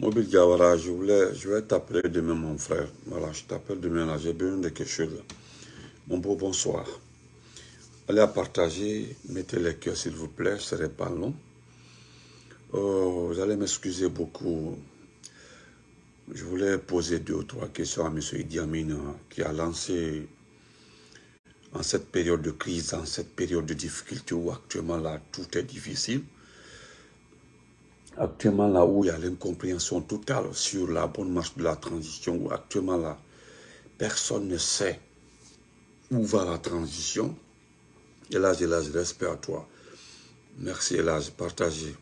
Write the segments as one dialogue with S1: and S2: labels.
S1: Mobile Gawara, je, voulais, je vais t'appeler demain, mon frère. Voilà, je t'appelle demain, là. J'ai besoin de quelque chose. Mon beau bonsoir. Allez à partager, mettez les cœurs, s'il vous plaît, ce serait pas long. Oh, vous allez m'excuser beaucoup. Je voulais poser deux ou trois questions à M. Idi Amin, qui a lancé en cette période de crise, en cette période de difficulté où actuellement là, tout est difficile. Actuellement là où il y a l'incompréhension totale sur la bonne marche de la transition, où actuellement là, personne ne sait où va la transition. Là, je respect à toi. Merci, j'ai partagé.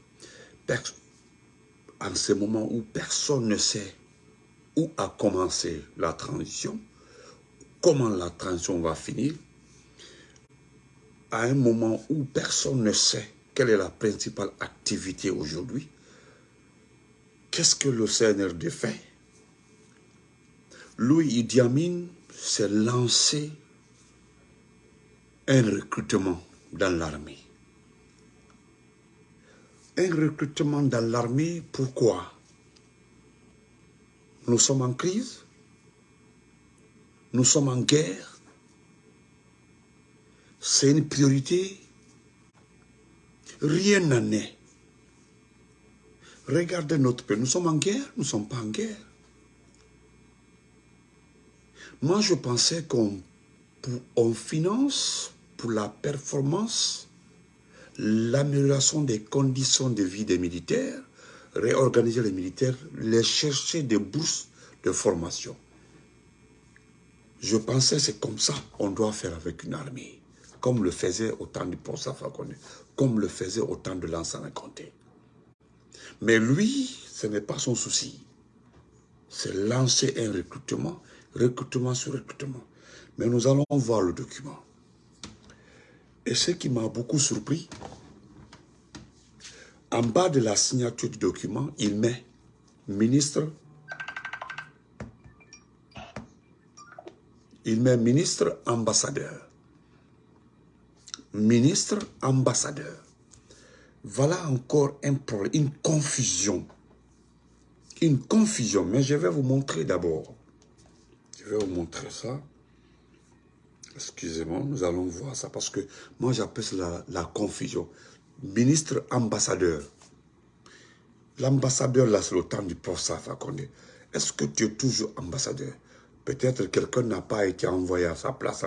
S1: En ce moment où personne ne sait où a commencé la transition, comment la transition va finir, à un moment où personne ne sait quelle est la principale activité aujourd'hui, qu'est-ce que le CNRD fait? Louis Idi Amin s'est lancé un recrutement dans l'armée. Un recrutement dans l'armée, pourquoi? Nous sommes en crise, nous sommes en guerre, c'est une priorité? Rien n'en est. Regardez notre pays. Nous sommes en guerre, nous ne sommes pas en guerre. Moi, je pensais qu'on finance pour la performance, l'amélioration des conditions de vie des militaires, réorganiser les militaires, les chercher des bourses de formation. Je pensais c'est comme ça qu'on doit faire avec une armée comme le faisait autant de Ponsa comme le faisait autant de l'ancien Comté. Mais lui, ce n'est pas son souci. C'est lancer un recrutement, recrutement sur recrutement. Mais nous allons voir le document. Et ce qui m'a beaucoup surpris, en bas de la signature du document, il met ministre, il met ministre ambassadeur ministre, ambassadeur. Voilà encore un problème, une confusion. Une confusion, mais je vais vous montrer d'abord. Je vais vous montrer ça. Excusez-moi, nous allons voir ça parce que moi j'appelle ça la, confusion. Ministre, ambassadeur. L'ambassadeur, là, c'est le temps du professeur Fakonde. Est-ce que tu es toujours ambassadeur? Peut-être quelqu'un n'a pas été envoyé à sa place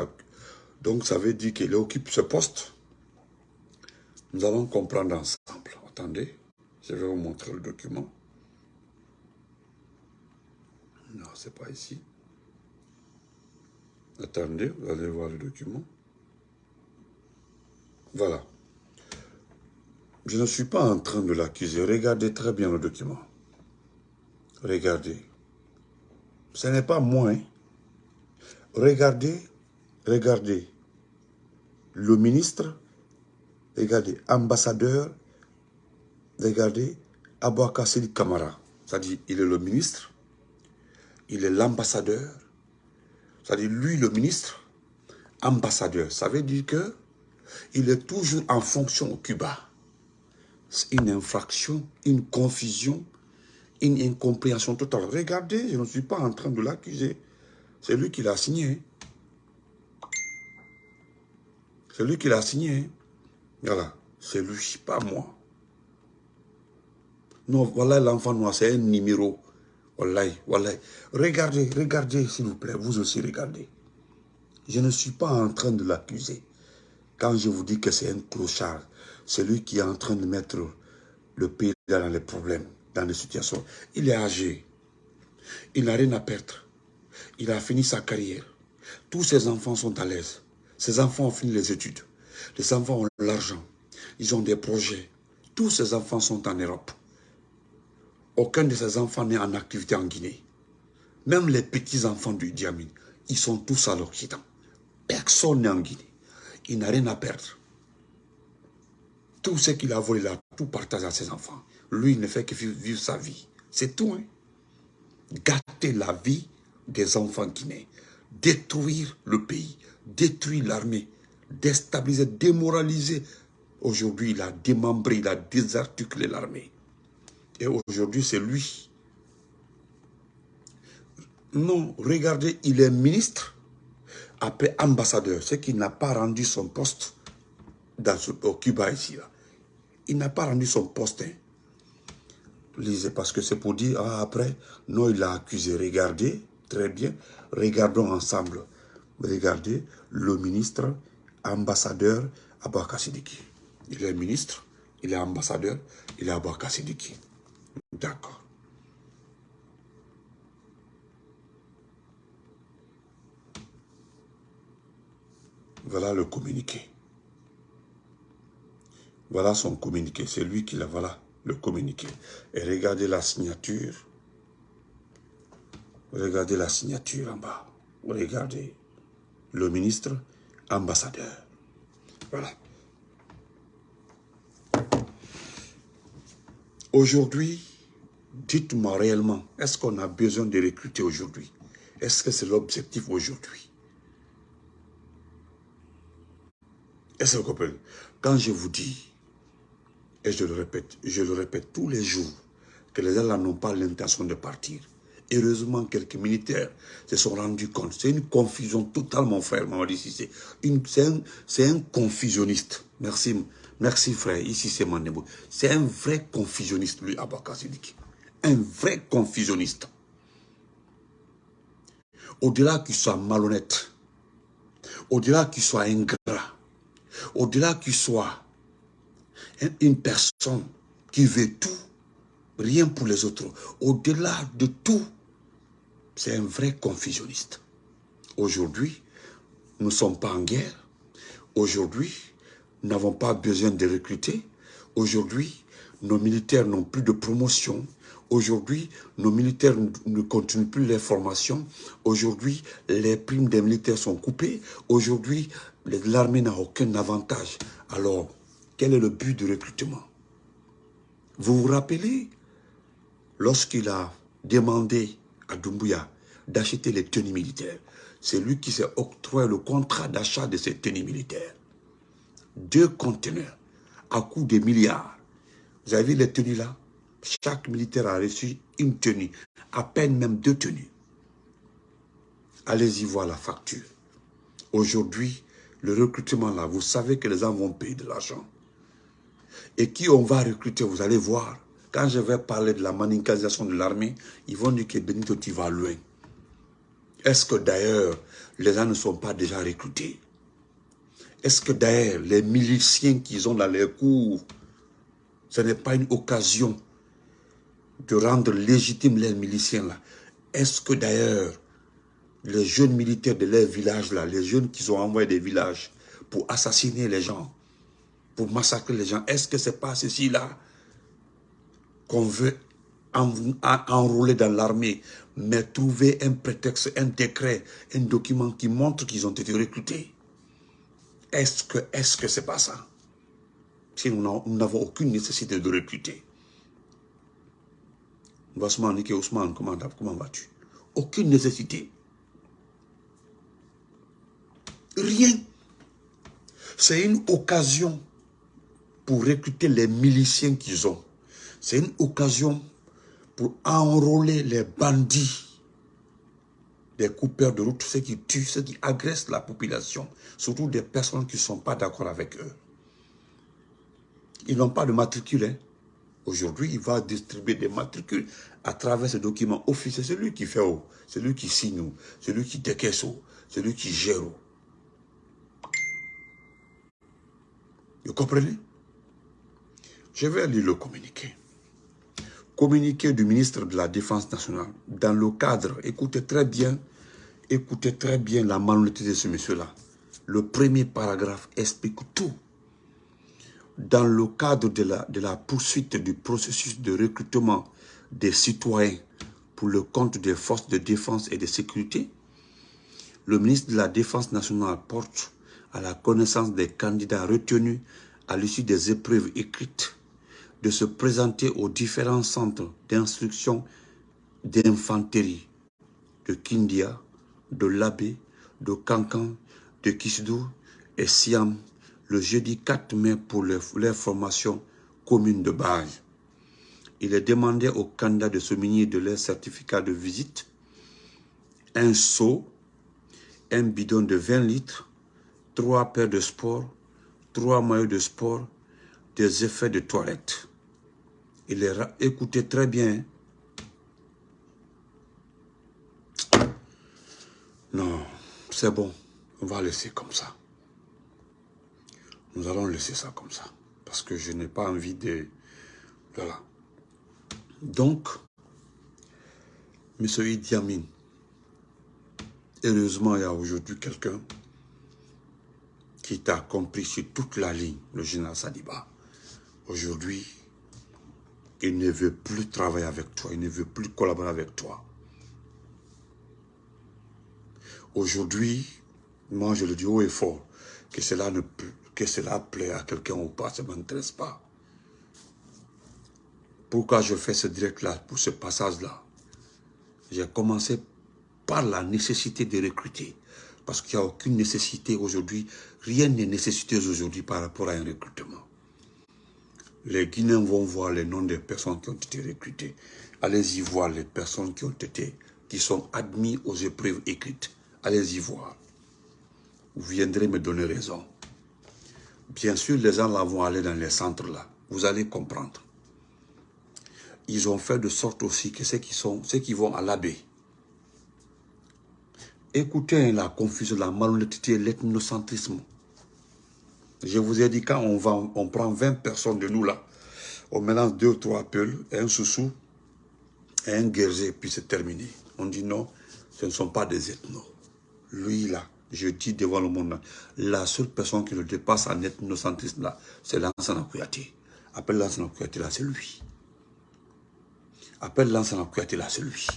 S1: donc, ça veut dire qu'il occupe ce poste? Nous allons comprendre ensemble. Attendez, je vais vous montrer le document. Non, c'est pas ici. Attendez, vous allez voir le document. Voilà. Je ne suis pas en train de l'accuser. Regardez très bien le document. Regardez. Ce n'est pas moi. Hein. Regardez, regardez le ministre, regardez, ambassadeur, regardez, Abouakassili Kamara. C'est-à-dire, il est le ministre, il est l'ambassadeur, c'est-à-dire, lui, le ministre, ambassadeur. Ça veut dire que il est toujours en fonction au Cuba. C'est une infraction, une confusion, une incompréhension totale. Regardez, je ne suis pas en train de l'accuser. C'est lui qui l'a signé. C'est lui qui l'a signé. Voilà, c'est lui, pas moi. Non, voilà l'enfant noir, c'est un numéro. Voilà, voilà. Regardez, regardez, s'il vous plaît, vous aussi regardez. Je ne suis pas en train de l'accuser. Quand je vous dis que c'est un clochard, c'est lui qui est en train de mettre le pays dans les problèmes, dans les situations. Il est âgé. Il n'a rien à perdre. Il a fini sa carrière. Tous ses enfants sont à l'aise. Ces enfants ont fini les études. Les enfants ont l'argent. Ils ont des projets. Tous ces enfants sont en Europe. Aucun de ces enfants n'est en activité en Guinée. Même les petits-enfants du Diamine, ils sont tous à l'Occident. Personne n'est en Guinée. Il n'a rien à perdre. Tout ce qu'il a volé là, tout partage à ses enfants. Lui, il ne fait que vivre sa vie. C'est tout. Hein? Gâter la vie des enfants guinéens. Détruire le pays détruit l'armée, déstabilisé, démoralisé. Aujourd'hui, il a démembré, il a désarticulé l'armée. Et aujourd'hui, c'est lui Non, regardez, il est ministre, après ambassadeur, c'est qu'il n'a pas rendu son poste dans au Cuba ici. Là. Il n'a pas rendu son poste. Hein. Lisez, parce que c'est pour dire, ah, après, non, il l'a accusé. Regardez, très bien, regardons ensemble. Regardez, le ministre, ambassadeur, Abaka Sidiki. Il est ministre, il est ambassadeur, il est Abaka Sidiki. D'accord. Voilà le communiqué. Voilà son communiqué. C'est lui qui l'a, voilà, le communiqué. Et regardez la signature. Regardez la signature en bas. Regardez. Le ministre, ambassadeur. Voilà. Aujourd'hui, dites-moi réellement, est-ce qu'on a besoin de recruter aujourd'hui? Est-ce que c'est l'objectif aujourd'hui? Est-ce que vous comprenez? Quand je vous dis, et je le répète, je le répète tous les jours, que les gens n'ont pas l'intention de partir. Heureusement, quelques militaires se sont rendus compte. C'est une confusion totale, mon frère C'est un, confusionniste. Merci, merci frère. Ici, c'est Mandebo. C'est un vrai confusionniste, lui, Abaka Sidiki. Un vrai confusionniste. Au-delà qu'il soit malhonnête, au-delà qu'il soit ingrat, au-delà qu'il soit une personne qui veut tout, rien pour les autres, au-delà de tout, c'est un vrai confusionniste. Aujourd'hui, nous ne sommes pas en guerre. Aujourd'hui, nous n'avons pas besoin de recruter. Aujourd'hui, nos militaires n'ont plus de promotion. Aujourd'hui, nos militaires ne continuent plus les formations. Aujourd'hui, les primes des militaires sont coupées. Aujourd'hui, l'armée n'a aucun avantage. Alors, quel est le but du recrutement? Vous vous rappelez, lorsqu'il a demandé à d'acheter les tenues militaires, c'est lui qui s'est octroyé le contrat d'achat de ces tenues militaires. Deux conteneurs à coût de milliards. Vous avez vu les tenues là? Chaque militaire a reçu une tenue, à peine même deux tenues. Allez-y voir la facture. Aujourd'hui, le recrutement là, vous savez que les gens vont payer de l'argent. Et qui on va recruter, vous allez voir. Quand je vais parler de la manicalisation de l'armée, ils vont dire que Benito, tu vas loin. Est-ce que d'ailleurs, les gens ne sont pas déjà recrutés? Est-ce que d'ailleurs, les miliciens qu'ils ont dans les cours, ce n'est pas une occasion de rendre légitimes les miliciens là? Est-ce que d'ailleurs, les jeunes militaires de leur village, là, les jeunes qui sont envoyés des villages pour assassiner les gens, pour massacrer les gens, est-ce que ce n'est pas ceci-là qu'on veut enrôler dans l'armée, mais trouver un prétexte, un décret, un document qui montre qu'ils ont été recrutés Est-ce que est-ce que c'est pas ça? Si nous n'avons aucune nécessité de recruter. Ousmane, comment, comment vas-tu? Aucune nécessité. Rien. C'est une occasion pour recruter les miliciens qu'ils ont. C'est une occasion pour enrôler les bandits, les coupeurs de route, ceux qui tuent, ceux qui agressent la population, surtout des personnes qui ne sont pas d'accord avec eux. Ils n'ont pas de matricule. Hein. Aujourd'hui, il va distribuer des matricules à travers ce document officiel. C'est lui qui fait, c'est lui qui signe, c'est lui qui décaisse, c'est lui qui gère. Vous comprenez? Je vais lire le communiqué. Communiqué du ministre de la Défense nationale. Dans le cadre, écoutez très bien, écoutez très bien la malhonnêteté de ce monsieur-là. Le premier paragraphe explique tout. Dans le cadre de la, de la poursuite du processus de recrutement des citoyens pour le compte des forces de défense et de sécurité, le ministre de la Défense nationale porte à la connaissance des candidats retenus à l'issue des épreuves écrites de se présenter aux différents centres d'instruction d'infanterie de Kindia, de Labé, de Kankan, de Kisdou et Siam le jeudi 4 mai pour leur, formation commune de base. Il est demandé aux candidats de se munir de leur certificat de visite un seau, un bidon de 20 litres, trois paires de sport, trois maillots de sport, des effets de toilette. Il est écoutez très bien. Non, c'est bon. On va laisser comme ça. Nous allons laisser ça comme ça. Parce que je n'ai pas envie de... Voilà. Donc, M. Idi Amin, heureusement, il y a aujourd'hui quelqu'un qui t'a compris sur toute la ligne, le général Sadiba. Aujourd'hui, il ne veut plus travailler avec toi, il ne veut plus collaborer avec toi. Aujourd'hui, moi je le dis haut et fort, que cela, ne, que cela plaît à quelqu'un ou pas, ça ne m'intéresse pas. Pourquoi je fais ce direct-là, pour ce passage-là? J'ai commencé par la nécessité de recruter. Parce qu'il n'y a aucune nécessité aujourd'hui, rien n'est nécessité aujourd'hui par rapport à un recrutement. Les Guinéens vont voir les noms des personnes qui ont été recrutées. Allez-y voir les personnes qui ont été, qui sont admises aux épreuves écrites. Allez-y voir. Vous viendrez me donner raison. Bien sûr, les gens là vont aller dans les centres là. Vous allez comprendre. Ils ont fait de sorte aussi que ceux qui, ceux qui vont à l'abbé, écoutez la confusion, la malhonnêteté, l'ethnocentrisme. Je vous ai dit, quand on, prend 20 personnes de nous là, on mélange deux ou trois peuls, un soussou, un guerrier, puis c'est terminé. On dit non, ce ne sont pas des ethnos. Lui là, je dis devant le monde, la seule personne qui le dépasse en ethnocentrisme là, c'est l'ancien Kouyaté. Appelle l'ancien là, c'est lui. Appelle l'ancien Kouyaté là, c'est lui.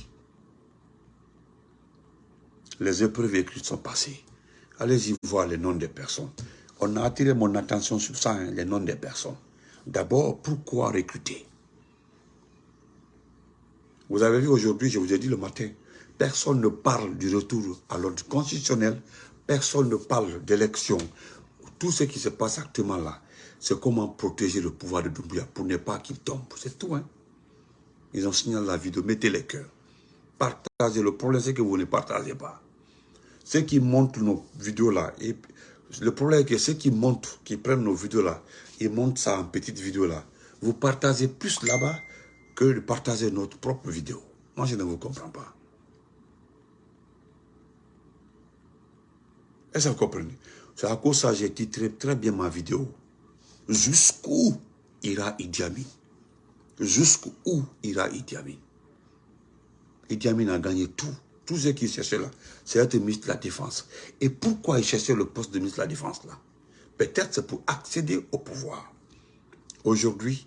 S1: Les épreuves écrites sont passées. Allez-y voir les noms des personnes on a attiré mon attention sur ça, hein, les noms des personnes. D'abord, pourquoi recruter? Vous avez vu aujourd'hui, je vous ai dit le matin, personne ne parle du retour à l'ordre constitutionnel, personne ne parle d'élection. Tout ce qui se passe actuellement là, c'est comment protéger le pouvoir de Doumbouya pour ne pas qu'il tombe. C'est tout. Hein? Ils ont signalé la vidéo, mettez les cœurs. Partagez. Le problème, c'est que vous ne partagez pas. Ceux qui montrent nos vidéos là, le problème est que ceux qui montent, qui prennent nos vidéos là, ils montent ça en petite vidéo là. Vous partagez plus là-bas que de partager notre propre vidéo. Moi, je ne vous comprends pas. Est-ce que vous comprenez? C'est à cause de ça que j'ai titré très bien ma vidéo. Jusqu'où ira Idi Amin Jusqu'où ira Idi Amin Idi Amin a gagné tout. Tous ceux qui cherchaient là, c'est être ministre de la Défense. Et pourquoi ils cherchaient le poste de ministre de la Défense là? Peut-être c'est pour accéder au pouvoir. Aujourd'hui,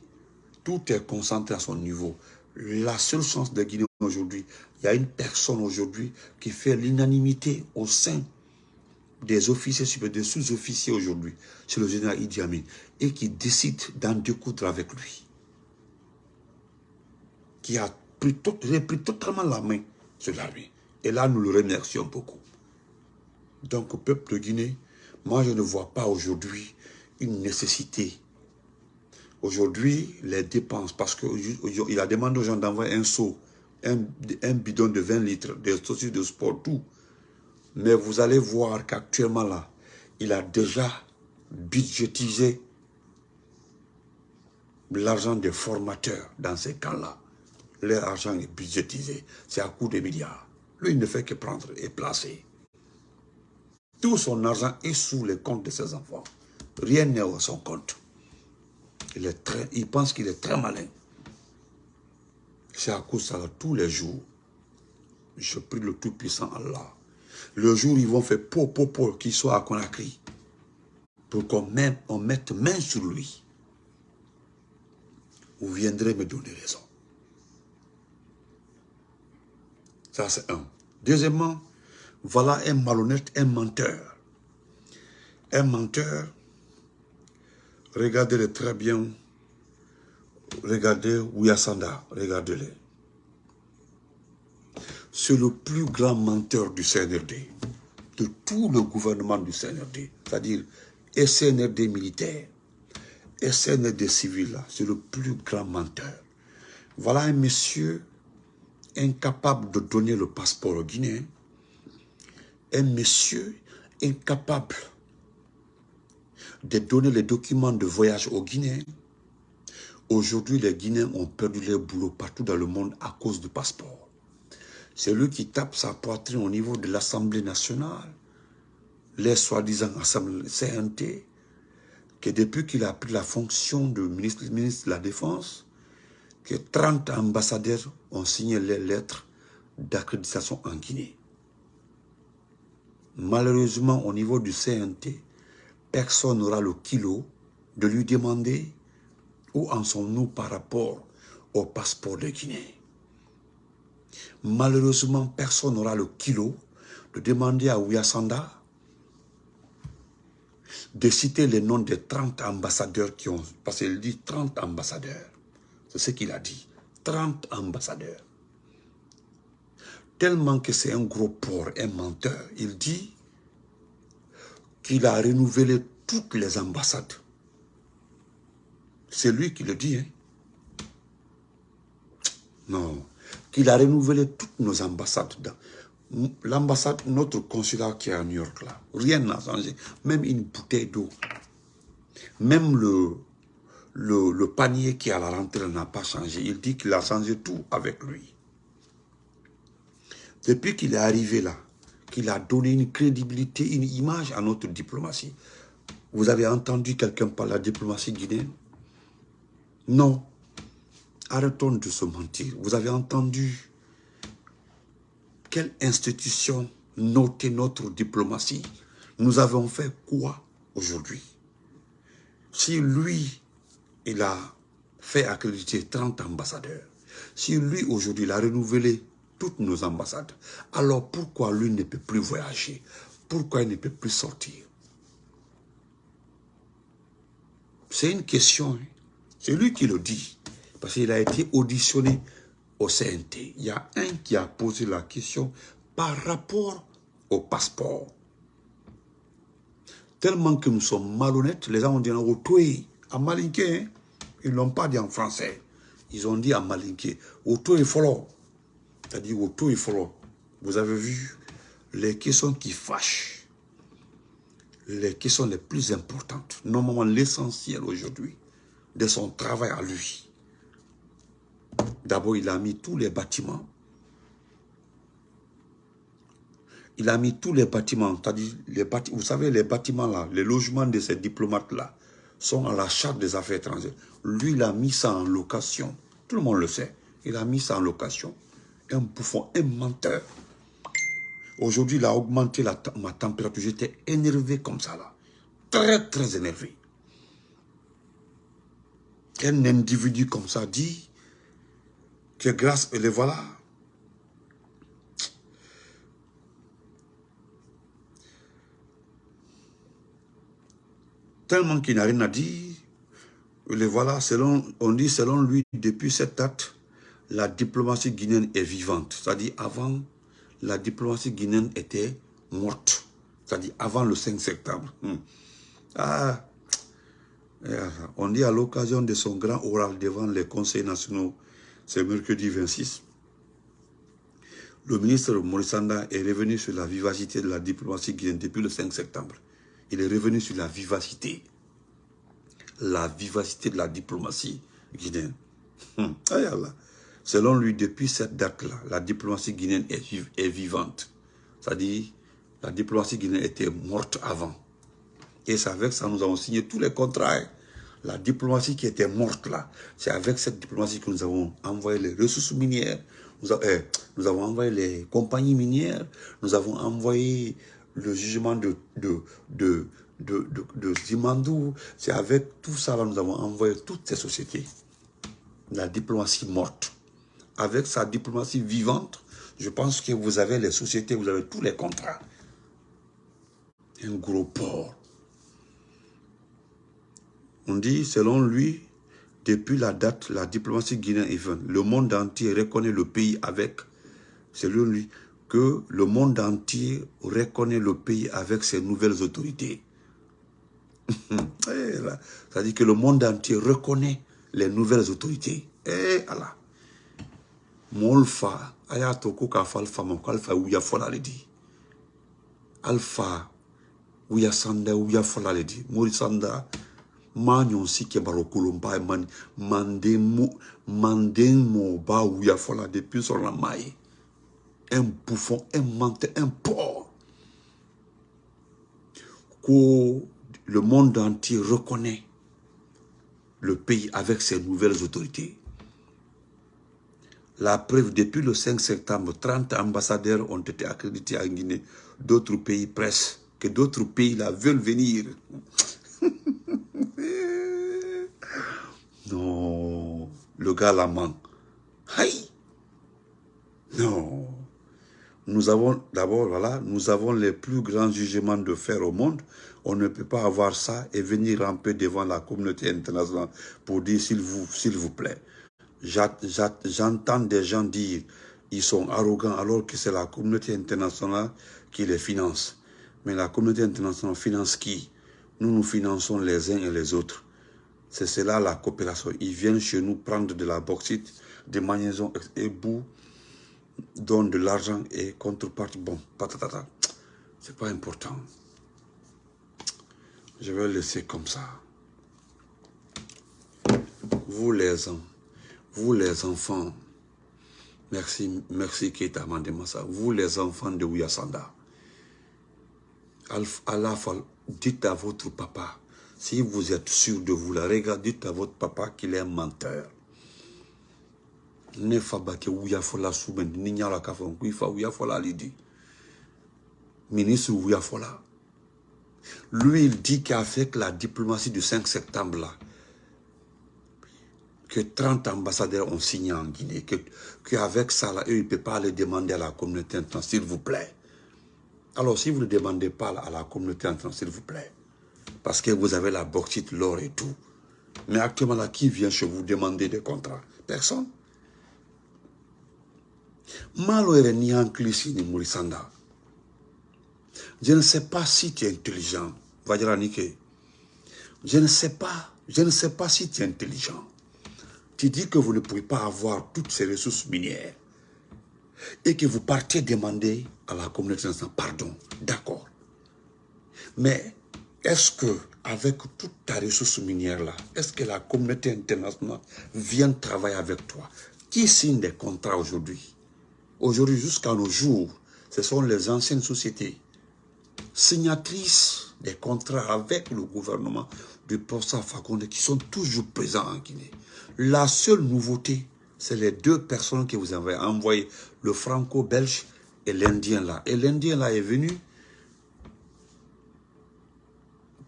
S1: tout est concentré à son niveau. La seule chance de Guinée aujourd'hui, il y a une personne aujourd'hui qui fait l'unanimité au sein des officiers sous-officiers aujourd'hui, c'est le général Idi Amin, et qui décide d'en découdre avec lui. Qui a pris, pris totalement la main sur l'armée. Et là, nous le remercions beaucoup. Donc, peuple de Guinée, moi, je ne vois pas aujourd'hui une nécessité. Aujourd'hui, les dépenses, parce qu'il a demandé aux gens d'envoyer un seau, un, bidon de 20 litres, des saucisses de sport, tout. Mais vous allez voir qu'actuellement, là, il a déjà budgétisé l'argent des formateurs dans ces camps-là. Leur argent est budgétisé. C'est à coût de milliards. Lui, il ne fait que prendre et placer. Tout son argent est sous les comptes de ses enfants. Rien n'est à son compte. Il, pense qu'il est très malin. C'est à cause de ça, tous les jours, je prie le Tout-Puissant Allah. Le jour où ils vont faire po, po, po, qu'il soit à Conakry, pour qu'on on mette main sur lui, vous viendrez me donner raison. Ça, c'est un. Deuxièmement, voilà un malhonnête, un menteur. Un menteur, regardez-le très bien. Regardez Ouyasanda, regardez-le. C'est le plus grand menteur du CNRD, de tout le gouvernement du CNRD, c'est-à-dire SNRD militaire, SNRD civil, c'est le plus grand menteur. Voilà un monsieur incapable de donner le passeport au Guinéen, un monsieur incapable de donner les documents de voyage aux Guinéens. Aujourd'hui, les Guinéens ont perdu leur boulot partout dans le monde à cause du passeport. C'est lui qui tape sa poitrine au niveau de l'Assemblée nationale, les soi-disant assemblées CNT, que depuis qu'il a pris la fonction de ministre de la Défense, que 30 ambassadeurs ont signé les lettres d'accréditation en Guinée. Malheureusement, au niveau du CNT, personne n'aura le kilo de lui demander où en sommes-nous par rapport au passeport de Guinée. Malheureusement, personne n'aura le kilo de demander à Ouyasanda de citer les noms des 30 ambassadeurs qui ont... Parce qu'il dit 30 ambassadeurs. C'est ce qu'il a dit. 30 ambassadeurs. Tellement que c'est un gros porc, un menteur. Il dit qu'il a renouvelé toutes les ambassades. C'est lui qui le dit. Hein? Non. Qu'il a renouvelé toutes nos ambassades. L'ambassade, notre consulat qui est à New York, là, rien n'a changé. Même une bouteille d'eau. Même le, le, panier qui est à la rentrée n'a pas changé. Il dit qu'il a changé tout avec lui. Depuis qu'il est arrivé là, qu'il a donné une crédibilité, une image à notre diplomatie. Vous avez entendu quelqu'un parler de la diplomatie guinéenne? Non. Arrêtons de se mentir. Vous avez entendu quelle institution notait notre diplomatie? Nous avons fait quoi aujourd'hui? Si lui, il a fait accréditer 30 ambassadeurs, si lui aujourd'hui, il a renouvelé toutes nos ambassades. Alors pourquoi lui ne peut plus voyager? Pourquoi il ne peut plus sortir? C'est une question. Hein. C'est lui qui le dit. Parce qu'il a été auditionné au CNT. Il y a un qui a posé la question par rapport au passeport. Tellement que nous sommes malhonnêtes, les gens ont dit en à Malinké, hein. Ils ne l'ont pas dit en français. Ils ont dit à Malinké, Otoé follow. C'est-à-dire au tout, il faut... Vous avez vu les questions qui fâchent, les questions les plus importantes, normalement l'essentiel aujourd'hui de son travail à lui. D'abord, il a mis tous les bâtiments. Il a mis tous les bâtiments, vous savez, les bâtiments là, les logements de ces diplomates-là, sont à la charte des affaires étrangères. Lui, il a mis ça en location. Tout le monde le sait. Il a mis ça en location un bouffon, un menteur. Aujourd'hui, il a augmenté la, ma température. J'étais énervé comme ça, là. Très, très énervé. Un individu comme ça dit que grâce, et les voilà. Tellement qu'il n'a rien à dire, on dit selon lui, depuis cette date, la diplomatie guinéenne est vivante. C'est-à-dire avant, la diplomatie guinéenne était morte. C'est-à-dire avant le 5 septembre. Hmm. Ah, on dit à l'occasion de son grand oral devant les conseils nationaux, c'est mercredi 26, le ministre Morissanda est revenu sur la vivacité de la diplomatie guinéenne depuis le 5 septembre. Il est revenu sur la vivacité. La vivacité de la diplomatie guinéenne. Hmm. Selon lui, depuis cette date-là, la diplomatie guinéenne est, vivante. C'est-à-dire, la diplomatie guinéenne était morte avant. Et c'est avec ça nous avons signé tous les contrats. Hein. La diplomatie qui était morte là, c'est avec cette diplomatie que nous avons envoyé les ressources minières, nous, eh, avons envoyé les compagnies minières, nous avons envoyé le jugement de, de, de, de, de Zimandou. C'est avec tout ça là nous avons envoyé toutes ces sociétés. La diplomatie morte avec sa diplomatie vivante, je pense que vous avez les sociétés, vous avez tous les contrats. Un gros port. On dit, selon lui, depuis la date, la diplomatie guinéenne est Le monde entier reconnaît le pays avec, selon lui, que le monde entier reconnaît le pays avec ses nouvelles autorités. C'est-à-dire que le monde entier reconnaît les nouvelles autorités. Et Allah molfa ayato ko ka falfa mo kalfa wuya fola le di alpha uya sanda uya fola le di mori sanda ma si ke baro kulumba man mande mo mande mo ba uya fola depuis sur la un bouffon un menteur un porc que le monde entier reconnaît le pays avec ses nouvelles autorités. La preuve, depuis le 5 septembre, 30 ambassadeurs ont été accrédités en Guinée. D'autres pays pressent que d'autres pays là veulent venir. non, le gars la ment. Aïe Non. Nous avons, d'abord, voilà, nous avons les plus grands jugements de faire au monde. On ne peut pas avoir ça et venir ramper devant la communauté internationale pour dire s'il vous, s'il vous plaît. J'entends des gens dire ils sont arrogants alors que c'est la communauté internationale qui les finance. Mais la communauté internationale finance qui? Nous nous finançons les uns et les autres. C'est cela la coopération. Ils viennent chez nous prendre de la bauxite, des magnésiums et boue donne de l'argent et contrepartie, bon, patatata. C'est pas important. Je vais laisser comme ça. Vous les, vous les enfants, merci, merci Keita Mandemasa, vous les enfants de Ouyasanda, à la fois, dites à votre papa, si vous êtes sûr de vous la regardez, dites à votre papa qu'il est un menteur ne fa ba ke wuya fola sumen ni nyala ka fon. Kui fa wuya fola lidi ministre wuya fola lui il dit qu'avec la diplomatie du 5 septembre là que 30 ambassadeurs ont signé en Guinée, que qu'avec ça, là, eux, ils ne peuvent pas aller demander à la communauté internationale, s'il vous plaît. Alors, si vous ne demandez pas à la communauté internationale, s'il vous plaît, parce que vous avez la bauxite, l'or et tout, mais actuellement, là, qui vient chez vous demander des contrats? Personne. Je ne sais pas si tu es intelligent. Je ne sais pas. Je ne sais pas si tu es intelligent. Tu dis que vous ne pouvez pas avoir toutes ces ressources minières et que vous partez demander à la communauté internationale pardon. D'accord. Mais est-ce que avec toute ta ressource minière est-ce que la communauté internationale vient travailler avec toi? Qui signe des contrats aujourd'hui? Aujourd'hui, jusqu'à nos jours, ce sont les anciennes sociétés signatrices des contrats avec le gouvernement du Posta Fakonde qui sont toujours présents en Guinée. La seule nouveauté, c'est les deux personnes que vous avez envoyées, le franco-belge et l'Indien là. Et l'Indien là est venu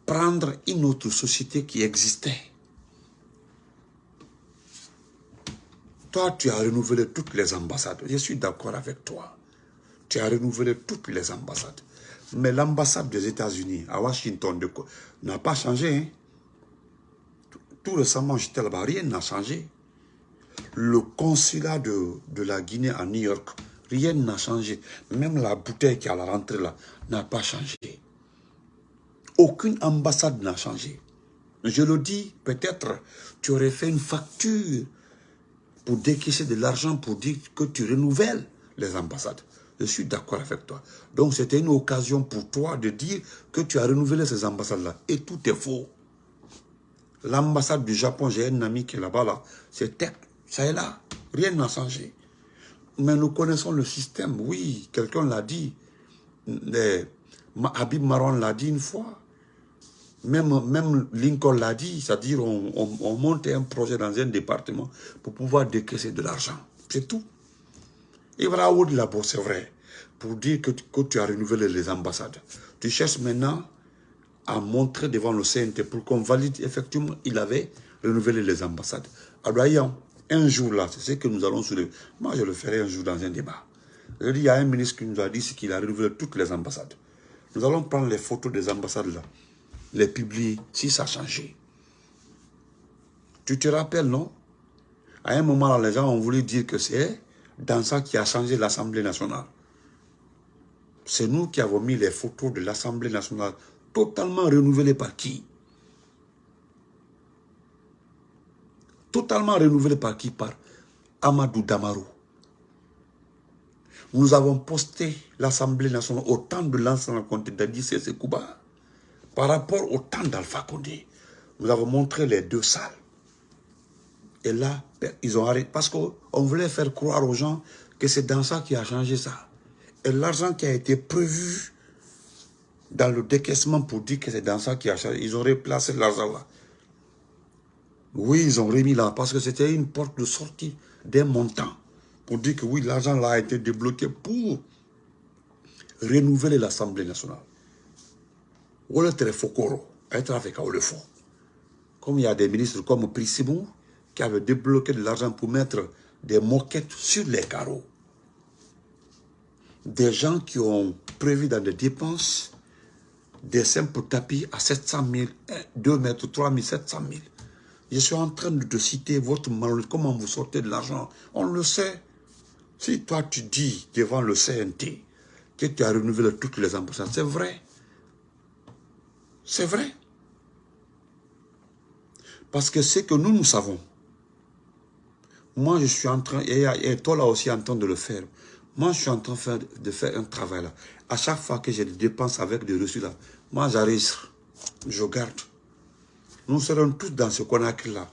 S1: prendre une autre société qui existait Toi, tu as renouvelé toutes les ambassades. Je suis d'accord avec toi. Tu as renouvelé toutes les ambassades. Mais l'ambassade des États-Unis à Washington n'a pas changé. Hein. Tout, récemment, j'étais là-bas, rien n'a changé. Le consulat de, de la Guinée à New York, rien n'a changé. Même la bouteille qui est à la rentrée là n'a pas changé. Aucune ambassade n'a changé. Je le dis, peut-être tu aurais fait une facture pour décaisser de l'argent pour dire que tu renouvelles les ambassades. Je suis d'accord avec toi. Donc c'était une occasion pour toi de dire que tu as renouvelé ces ambassades-là. Et tout est faux. L'ambassade du Japon, j'ai un ami qui est là-bas, là, c'est ça est là. Rien n'a changé. Mais nous connaissons le système. Oui, quelqu'un l'a dit. Habib Maron l'a dit une fois. Même, même Lincoln l'a dit, c'est-à-dire on, on, monte un projet dans un département pour pouvoir décaisser de l'argent. C'est tout. Et voilà de la c'est vrai. Pour dire que, que, tu as renouvelé les ambassades. Tu cherches maintenant à montrer devant le CNT pour qu'on valide effectivement il avait renouvelé les ambassades. Alors, un jour là, c'est ce que nous allons soulever. Moi, je le ferai un jour dans un débat. Je dis, il y a un ministre qui nous a dit qu'il a renouvelé toutes les ambassades. Nous allons prendre les photos des ambassades là les publier si ça a changé. Tu te rappelles, non? À un moment, les gens ont voulu dire que c'est dans ça qui a changé l'Assemblée nationale. C'est nous qui avons mis les photos de l'Assemblée nationale totalement renouvelées par qui? Totalement renouvelées par qui? Par Amadou Damaro. Nous avons posté l'Assemblée nationale au temps de l'ancien comté d'Adi Sekouba. Par rapport au temps d'Alpha Condé, nous avons montré les deux salles. Et là, ils ont arrêté. Parce qu'on voulait faire croire aux gens que c'est dans ça qui a changé ça. Et l'argent qui a été prévu dans le décaissement pour dire que c'est dans ça qui a changé, ils ont replacé l'argent là. Oui, ils ont remis là, parce que c'était une porte de sortie d'un montant. Pour dire que oui, l'argent là a été débloqué pour renouveler l'Assemblée nationale. Voilà très fokoro, être avec le fond. Comme il y a des ministres comme Prissimou qui avaient débloqué de l'argent pour mettre des moquettes sur les carreaux. Des gens qui ont prévu dans des dépenses des simples tapis à 700 000, 2 mètres, 3 700 000. Je suis en train de te citer votre malheur, comment vous sortez de l'argent. On le sait. Si toi tu dis devant le CNT que tu as renouvelé toutes les ambassades, c'est vrai. C'est vrai. Parce que c'est que nous, nous savons. Moi, je suis en train, et, toi là aussi en train de le faire. Moi, je suis en train de faire, un travail là. À chaque fois que j'ai des dépenses avec des reçus là, moi j'arrive, je garde. Nous serons tous dans ce qu'on a écrit là.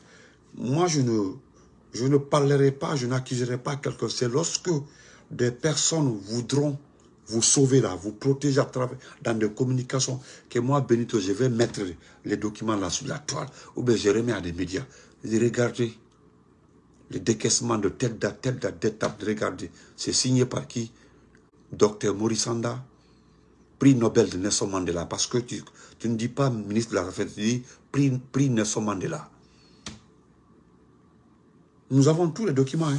S1: Moi, je ne, je ne parlerai pas, je n'accuserai pas quelqu'un. C'est lorsque des personnes voudront vous sauver là, vous protéger à travers, dans des communications, que moi, Benito, je vais mettre les documents là sur la toile, ou bien je remets à des médias. Je dis, regardez, le décaissement de telle date, telle date, d'étape, regardez, c'est signé par qui? Docteur Morisanda, prix Nobel de Nelson Mandela, parce que tu, ne dis pas ministre de la Affaires, tu dis prix, prix Nelson Mandela. Nous avons tous les documents. Hein.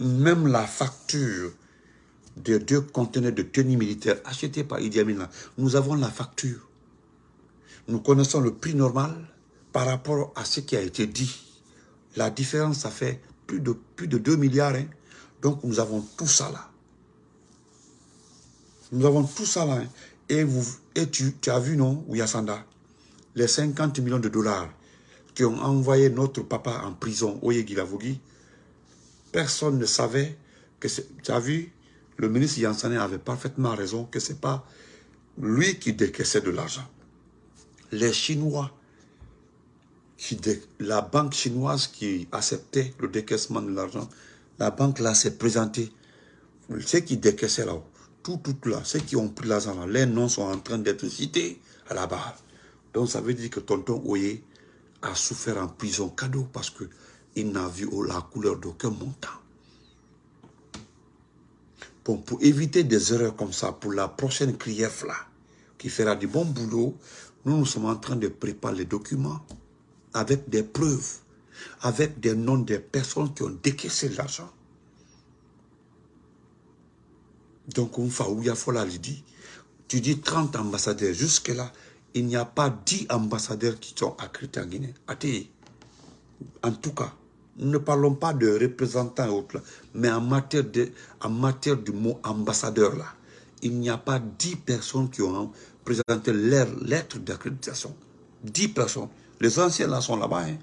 S1: Même la facture des deux conteneurs de tenue militaire achetés par Idi Amin, nous avons la facture. Nous connaissons le prix normal par rapport à ce qui a été dit. La différence, ça fait plus de, plus de 2 milliards. Hein. Donc, nous avons tout ça là. Nous avons tout ça là. Hein. Et, vous, et tu, tu as vu, non, Ouyasanda, les 50 millions de dollars qui ont envoyé notre papa en prison, Oye Gilavogui, personne ne savait que tu as vu, le ministre Yansane avait parfaitement raison que ce n'est pas lui qui décaissait de l'argent. Les Chinois, qui la banque chinoise qui acceptait le décaissement de l'argent, la banque là s'est présentée. Ceux qui décaissaient là, tout, tout là, ceux qui ont pris l'argent là, les noms sont en train d'être cités à la barre. Donc ça veut dire que tonton Oye a souffert en prison cadeau parce qu'il n'a vu la couleur d'aucun montant. Bon, pour éviter des erreurs comme ça, pour la prochaine CRIEF là, qui fera du bon boulot, nous, nous sommes en train de préparer les documents avec des preuves, avec des noms des personnes qui ont décaissé l'argent. Donc, on fa dit, tu dis 30 ambassadeurs, jusque-là, il n'y a pas 10 ambassadeurs qui sont accrédités en Guinée. En tout cas, ne parlons pas de représentants et autres, mais en matière, de, en matière du mot ambassadeur, là, il n'y a pas 10 personnes qui ont présenté leur lettre d'accréditation. 10 personnes. Les anciens là sont là-bas. Hein.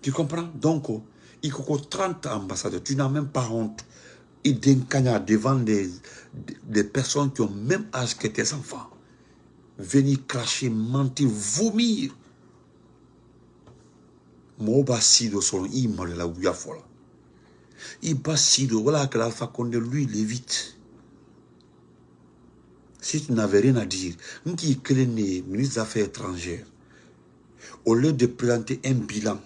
S1: Tu comprends? Donc, oh, il y a 30 ambassadeurs. Tu n'as même pas honte. Il devant des, des personnes qui ont même âge que tes enfants. Venir cracher, mentir, vomir mɔgɔw b'a si dɔ dɔ wala kɛra alpha condé lui il évite si tu n'avais rien à dire n k'i ministre des affaires étrangères au lieu de présenter un bilan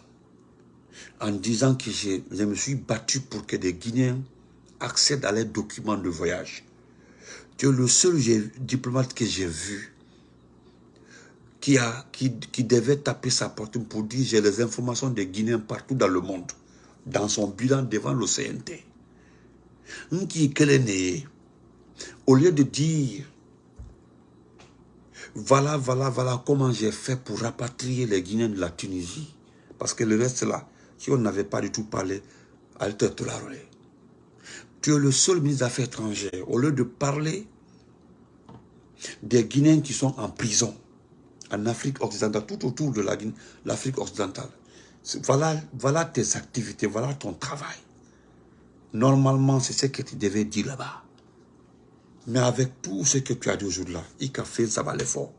S1: en disant que je, je me suis battu pour que des Guinéens accèdent à leurs documents de voyage. Tu es le seul diplomate que j'ai vu qui, a, qui, qui devait taper sa porte pour dire j'ai les informations des Guinéens partout dans le monde, dans son bilan devant le CNT. Au lieu de dire voilà, voilà, voilà comment j'ai fait pour rapatrier les Guinéens de la Tunisie, parce que le reste là, si on n'avait pas du tout parlé, tu es le seul ministre des Affaires étrangères, au lieu de parler des Guinéens qui sont en prison, en Afrique occidentale, tout autour de l'Afrique occidentale. Voilà, voilà tes activités, voilà ton travail. Normalement, c'est ce que tu devais dire là-bas. Mais avec tout ce que tu as dit aujourd'hui là, il a fait ça va l'effort.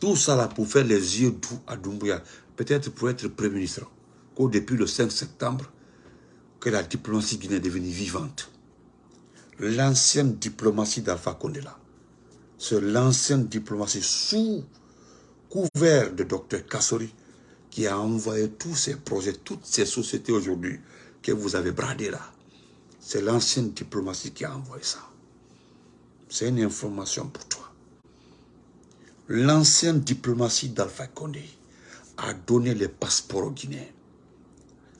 S1: Tout ça là pour faire les yeux doux à Doumbouya, peut-être pour être Premier ministre, qu'au depuis le 5 septembre, que la diplomatie guinéenne est devenue vivante. L'ancienne diplomatie d'Alpha Condé là, c'est l'ancienne diplomatie sous couvert de Dr Kassori qui a envoyé tous ces projets, toutes ces sociétés aujourd'hui que vous avez bradées là. C'est l'ancienne diplomatie qui a envoyé ça. C'est une information pour toi. L'ancienne diplomatie d'Alpha Condé a donné les passeports aux Guinéens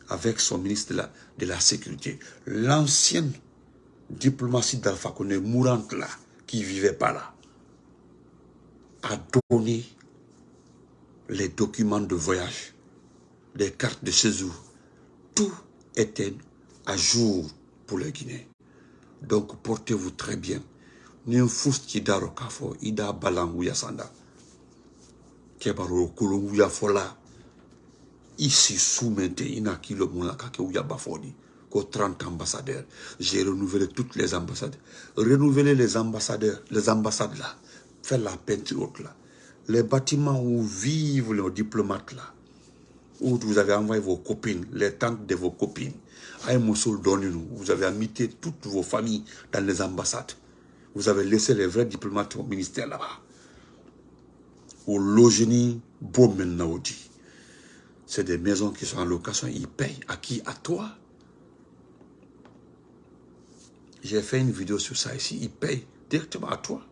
S1: avec son ministre de la, Sécurité. L'ancienne diplomatie d'Alpha Condé mourante là, qui vivait pas là, a donné les documents de voyage, les cartes de séjour. Tout était à jour pour les Guinéens. Donc portez-vous très bien. Nin fusti daro kafo ida balan wuya sanda. Kebaro fola. Ici soumente ina kilo mula kake wuya bafoni. Ko 30 ambassadeurs. J'ai renouvelé toutes les ambassades. Renouveler les ambassadeurs, les ambassades là. Faire la peinture là. Les bâtiments où vivent les diplomates là. Où vous avez envoyé vos copines, les tantes de vos copines. À Moussoul, donnez-nous. Vous avez invité toutes vos familles dans les ambassades. Vous avez laissé les vrais diplomates au ministère là-bas. Au Logeni Bomenaudi. C'est des maisons qui sont en location. Ils payent. À qui? À toi. J'ai fait une vidéo sur ça ici. Ils payent directement à toi.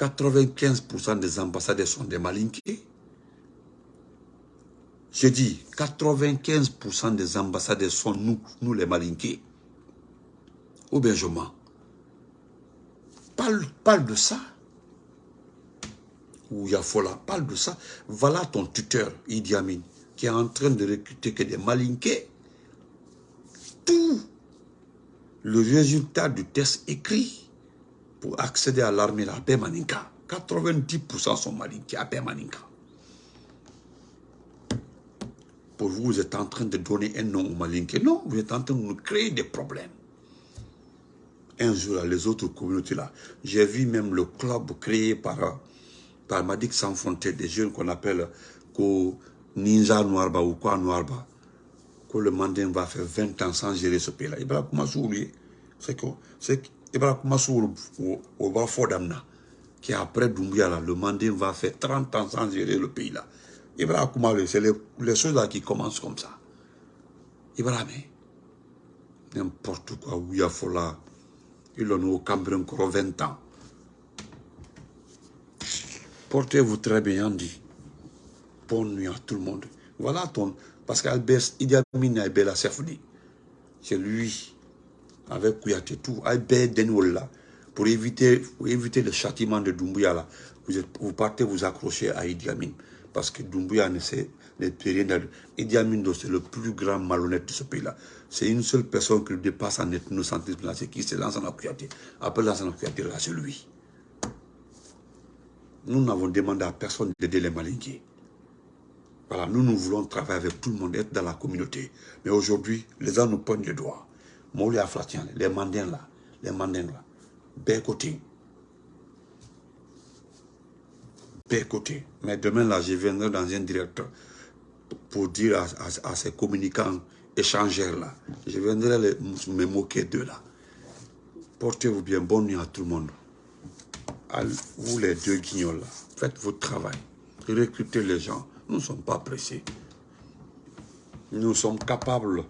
S1: 95% des ambassadeurs sont des malinqués. Je dis, 95% des ambassadeurs sont nous, nous les malinqués. Ou bien je mens. Parle, parle de ça. Ou Yafola, parle de ça. Voilà ton tuteur, Idi Amin, qui est en train de recruter que des malinqués. Tout le résultat du test écrit pour accéder à l'armée à Maninka. 90% sont malinqués à Maninka. Pour vous, vous êtes en train de donner un nom aux malinqués. Non, vous êtes en train de nous créer des problèmes. Un jour, les autres communautés là, j'ai vu même le club créé par, par Madik Sans des jeunes qu'on appelle ko Ninja Noirba ou quoi Noirba. Que le Mandin va faire 20 ans sans gérer ce pays-là. Il va commencer à oublier. C'est que, va commencer au bas Fordamna, qui après Doumbia, là, le Mandin va faire 30 ans sans gérer le pays-là. Ibrahim Koumalé, c'est les, choses là qui commencent comme ça. Ibrahim, n'importe quoi, Ouyafola, il en a au Cameroun encore 20 ans. Portez-vous très bien, Andy. Bonne nuit à tout le monde. Voilà ton... Parce qu'Albert Idi Amin Sefdi, c'est lui, avec Albert Denwola, pour éviter, pour éviter le châtiment de Doumbouya, là, vous, vous partez vous accrocher à Idi Amin. Parce que Doumbouya ne sait rien. Idi Amin, c'est le plus grand malhonnête de ce pays-là. C'est une seule personne qui le dépasse en ethnocentrisme, c'est qui? Lance en Kouyaté. Après en Kouyaté, là, c'est lui. Nous n'avons demandé à personne d'aider les malinqués. Voilà, nous, nous voulons travailler avec tout le monde, être dans la communauté. Mais aujourd'hui, les gens nous poignent les doigts. Aflatian, les mandins là, les mandins là, côté. côté. Mais demain là, je viendrai dans un directeur pour dire à, ces communicants échangeurs là, je viendrai me moquer d'eux là. Portez-vous bien, bonne nuit à tout le monde. vous les deux guignols là, faites votre travail. Recrutez les gens. Nous ne sommes pas pressés. Nous sommes capables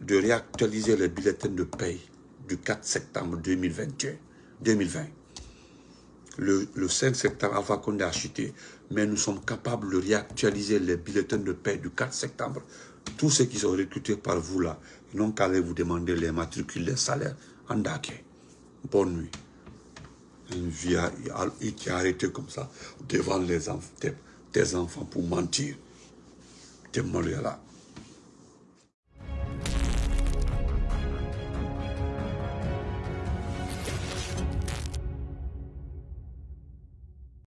S1: de réactualiser les bulletins de paye du 4 septembre 2021, 2020. Le, 5 septembre, Alpha Condé a chuté, mais nous sommes capables de réactualiser les bulletins de paie du 4 septembre. Tous ceux qui sont recrutés par vous là, ils n'ont qu'à aller vous demander les matricules, les salaires. Andake. Bonne nuit. Une vie a arrêté comme ça devant les enfants, tes, enfants pour mentir. T'es là.